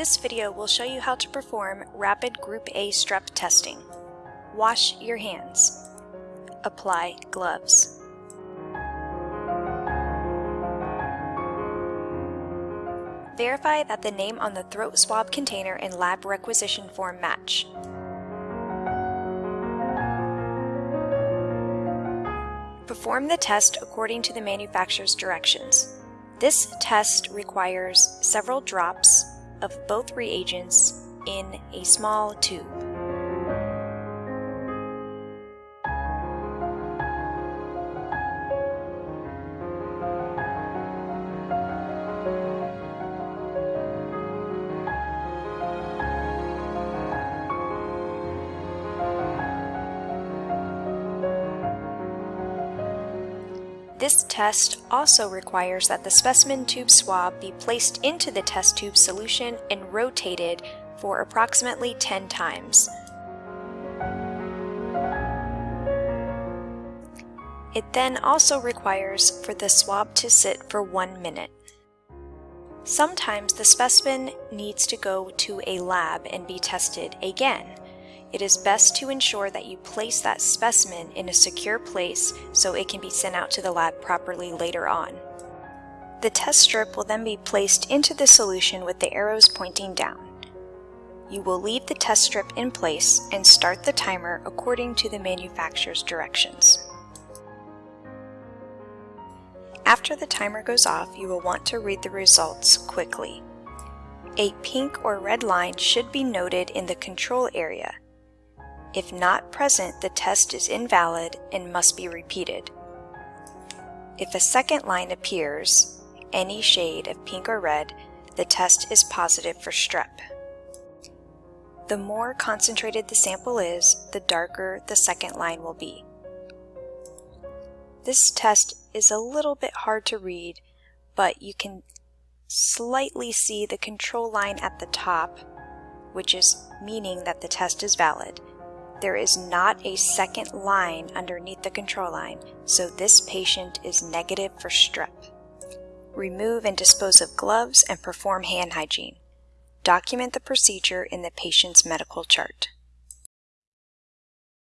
This video will show you how to perform rapid Group A strep testing. Wash your hands. Apply gloves. Verify that the name on the throat swab container and lab requisition form match. Perform the test according to the manufacturer's directions. This test requires several drops of both reagents in a small tube. This test also requires that the specimen tube swab be placed into the test tube solution and rotated for approximately 10 times. It then also requires for the swab to sit for one minute. Sometimes the specimen needs to go to a lab and be tested again it is best to ensure that you place that specimen in a secure place so it can be sent out to the lab properly later on. The test strip will then be placed into the solution with the arrows pointing down. You will leave the test strip in place and start the timer according to the manufacturer's directions. After the timer goes off, you will want to read the results quickly. A pink or red line should be noted in the control area if not present, the test is invalid and must be repeated. If a second line appears, any shade of pink or red, the test is positive for strep. The more concentrated the sample is, the darker the second line will be. This test is a little bit hard to read, but you can slightly see the control line at the top, which is meaning that the test is valid. There is not a second line underneath the control line, so this patient is negative for strep. Remove and dispose of gloves and perform hand hygiene. Document the procedure in the patient's medical chart.